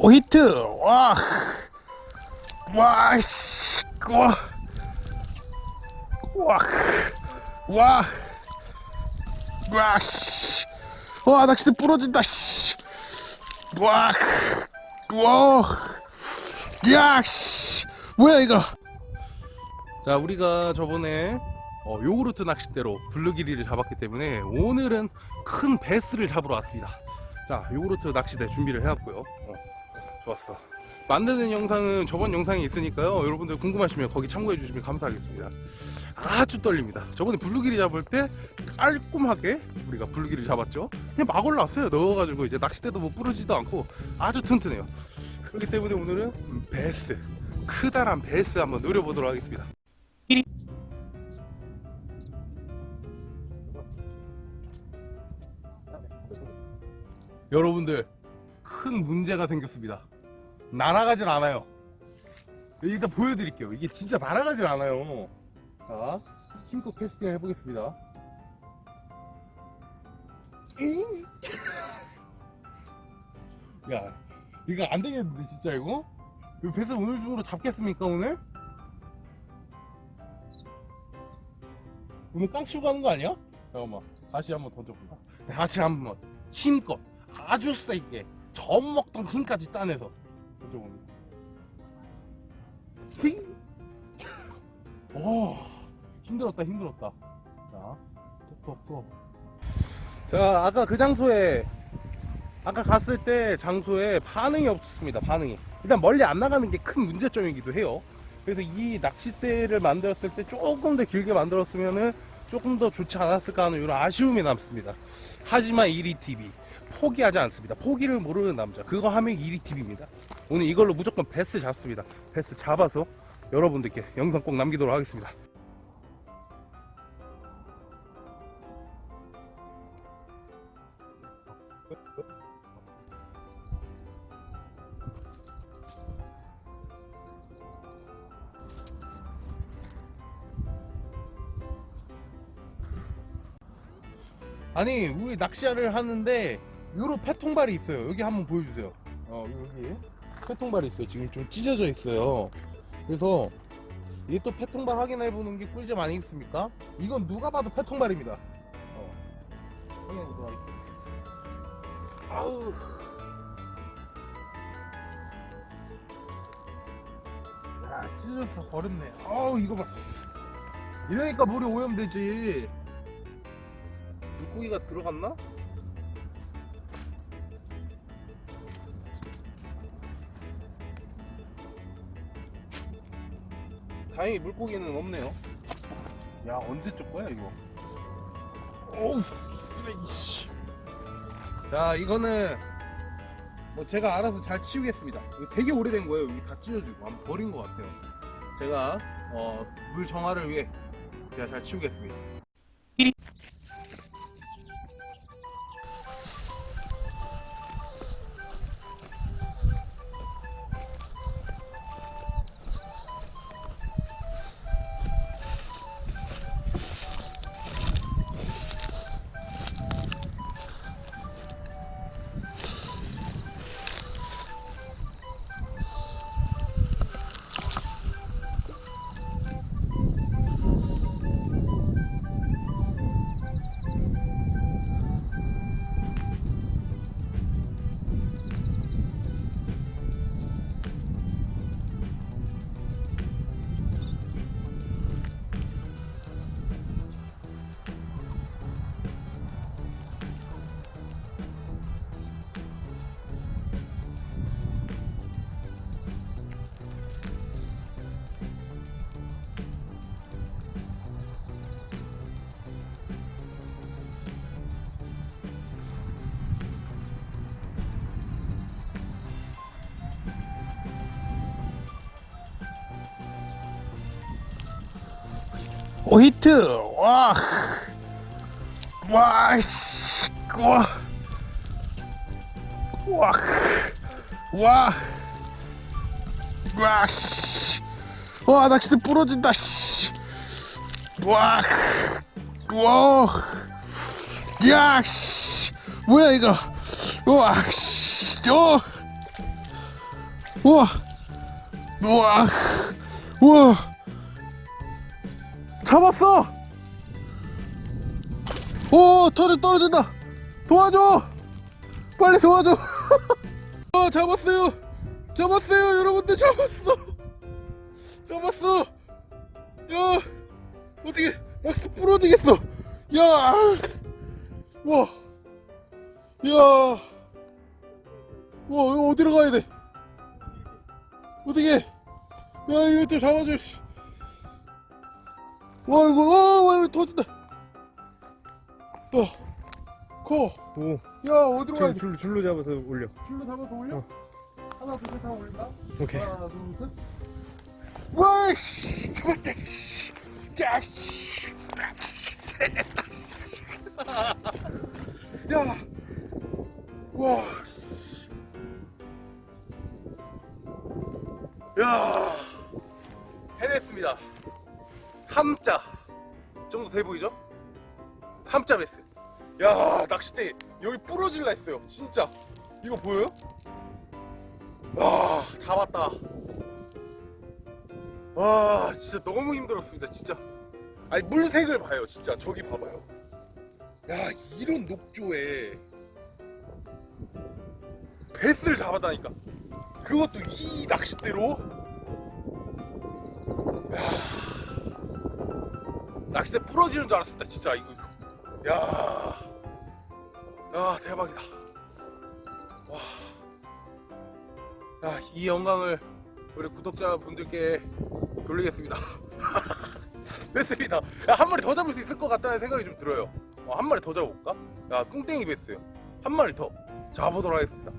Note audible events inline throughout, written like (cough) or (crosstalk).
오 히트! 와. 와, 씨, 와, 와, 와, 와, 씨, 와, 낚싯대 부러진다, 씨, 와, 와, 야, 씨, 뭐야 이거? 자, 우리가 저번에 어, 요구르트 낚싯대로 블루기리를 잡았기 때문에 오늘은 큰 배스를 잡으러 왔습니다. 자, 요구르트 낚싯대 준비를 해왔고요. 어, 좋았어. 만드는 영상은 저번 영상에 있으니까요. 여러분들 궁금하시면 거기 참고해 주시면 감사하겠습니다. 아주 떨립니다. 저번에 블루길 잡을 때 깔끔하게 우리가 블루길 잡았죠. 그냥 막 올라왔어요. 넣어가지고 이제 낚싯대도 뭐 부러지도 않고 아주 튼튼해요. 그렇기 때문에 오늘은 배스 크다란 배스 한번 노려보도록 하겠습니다. 여러분들 큰 문제가 생겼습니다. 날아가질 않아요. 일단 보여드릴게요. 이게 진짜 날아가질 않아요. 자, 힘껏 캐스팅을 해보겠습니다. 잉! 야, 이거 안 되겠는데, 진짜 이거? 이거 배스 오늘 중으로 잡겠습니까, 오늘? 오늘 깡 치고 가는 거 아니야? 잠깐만, 다시 한번 던져볼까? 다시 한번 힘껏, 아주 세게, 젖 먹던 힘까지 따내서 던져봅니다. 휘! 오, 힘들었다, 힘들었다. 자, 톡톡톡. 자, 아까 그 장소에, 아까 갔을 때 장소에 반응이 없었습니다, 반응이. 일단 멀리 안 나가는 게 큰 문제점이기도 해요. 그래서 이 낚싯대를 만들었을 때 조금 더 길게 만들었으면은 조금 더 좋지 않았을까 하는 이런 아쉬움이 남습니다. 하지만 1위 TV. 포기하지 않습니다. 포기를 모르는 남자. 그거 하면 1위 TV입니다. 오늘 이걸로 무조건 베스 잡습니다. 베스 잡아서 여러분들께 영상 꼭 남기도록 하겠습니다. 아니 우리 낚시를 하는데 요로 패통발이 있어요 여기 한번 보여주세요 어 여기 패통발이 있어요. 지금 좀 찢어져 있어요. 그래서 이게 또 패통발 확인해 보는 게 꿀잼 아니겠습니까? 이건 누가 봐도 패통발입니다. 어. 확인해 보도록 하겠습니다. 아우. 야 찢어져서 버렸네. 아우 이거 봐. 이러니까 물이 오염되지. 물고기가 들어갔나? 다행히 물고기는 없네요. 야 언제 쪽 거야 이거? 어우. 자 이거는 뭐 제가 알아서 잘 치우겠습니다. 되게 오래된 거예요. 여기 다 찢어지고 아마 버린 것 같아요. 제가 어, 물 정화를 위해 제가 잘 치우겠습니다. 오 히트. 와. 와, 씨, 와, 와, 와, 와, 씨, 와, 낚싯대 부러진다, 씨, 와, 와, 야, 씨, 뭐야 이거, 와, 씨, 요, 우와. 우와. 우와 잡았어 오 털이 떨어진다 도와줘 빨리 도와줘 어 (laughs) 잡았어요 잡았어요 여러분들 잡았어 잡았어 야 어떻게 낚시 부러지겠어 야 와. 야. 와, 어디로 가야 돼? 어떻게? 야, 이거 좀 잡아줘, 씨. 와, 이거, 어, 와, 이거 터진다. 또, 커. 오, 야, 어디로 가야 줄, 돼? 줄, 줄로 잡아서 올려. 줄로 잡아서 올려? 하나, 둘, 셋 하고 올린다? 오케이. 하나, 둘, 셋. 와, 씨. 잡았다, 씨. 야, 씨. 야. 낚싯대 여기 부러질라 했어요. 진짜. 이거 보여요? 와, 잡았다. 와, 진짜 너무 힘들었습니다. 진짜. 아니, 물색을 봐요. 진짜. 저기 봐봐요. 야, 이런 녹조에 베스를 잡았다니까. 그것도 이 낚싯대로. 야, 낚싯대 부러지는 줄 알았습니다. 진짜 이거. 야, 야 대박이다. 와, 야, 이 영광을 우리 구독자분들께 돌리겠습니다. (laughs) 됐습니다. 야, 한 마리 더 잡을 수 있을 것 같다는 생각이 좀 들어요. 어, 한 마리 더 잡아볼까? 야, 뚱땡이 베스요. 한 마리 더 잡아보도록 하겠습니다.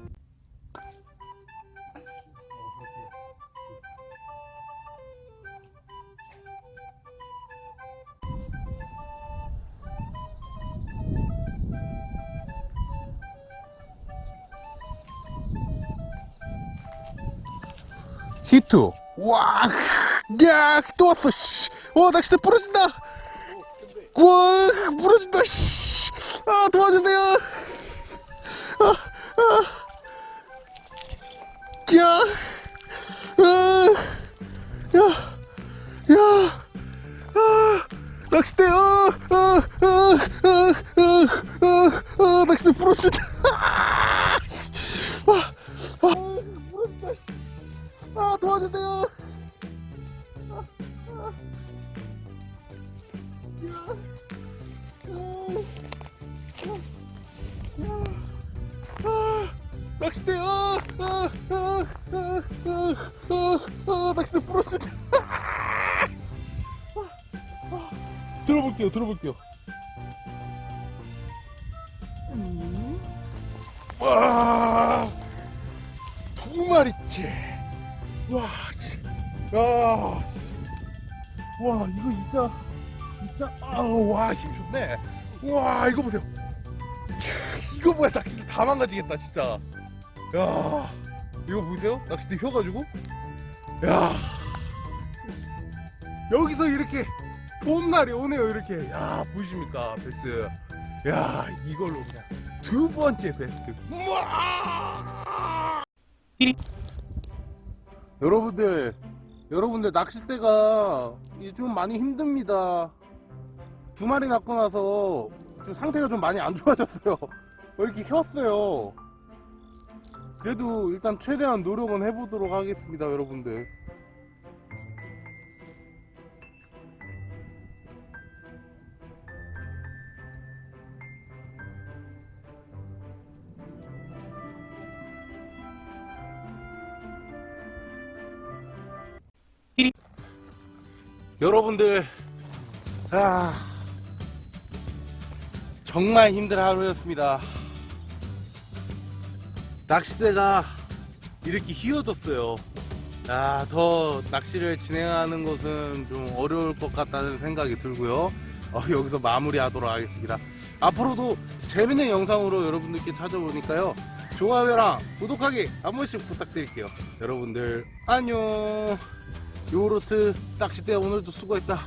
히트 와, 야, 또 왔어, 씨. 와, 낚싯대 부러진다. 와, 부러진다, 씨. 아, 도와주세요. 아, 아. 야, 아, 야, 야, 아, 낚싯대, 아, 아, 아, 아, 아, 아, 아, 낚싯대 부러진다. 아, 아, 부러진다, 씨. 아 도와주세요. 아, 아. 야. 아, 아, 아, 낚싯대 아, 낚싯대. 아, 아. 들어볼게요, 들어볼게요. 음. 와, 두 마리째. 와, 치. 야, 치. 와, 이거 진짜, 진짜, 아, 와, 힘 좋네. 와, 이거 보세요. 이거 뭐야, 낚싯대 다 망가지겠다, 진짜. 야, 이거 보세요? 낚싯대 휘어가지고. 야, 여기서 이렇게 봄날이 오네요, 이렇게. 야, 보이십니까, 베스. 야, 이걸로 그냥 두 번째 베스트. 우와! 여러분들 여러분들 낚싯대가 좀 많이 힘듭니다. 두 마리 낳고 나서 좀 상태가 좀 많이 안 좋아졌어요. (laughs) 왜 이렇게 휘었어요? 그래도 일단 최대한 노력은 해보도록 하겠습니다 여러분들 여러분들 아 정말 힘든 하루였습니다. 낚싯대가 이렇게 휘어졌어요. 아, 더 낚시를 진행하는 것은 좀 어려울 것 같다는 생각이 들고요. 어, 여기서 마무리하도록 하겠습니다. 앞으로도 재밌는 영상으로 여러분들께 찾아보니까요. 좋아요랑 구독하기 한 번씩 부탁드릴게요. 여러분들 안녕 요로트 낚싯대 오늘도 수고했다.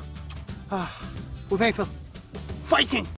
아 고생했어. 파이팅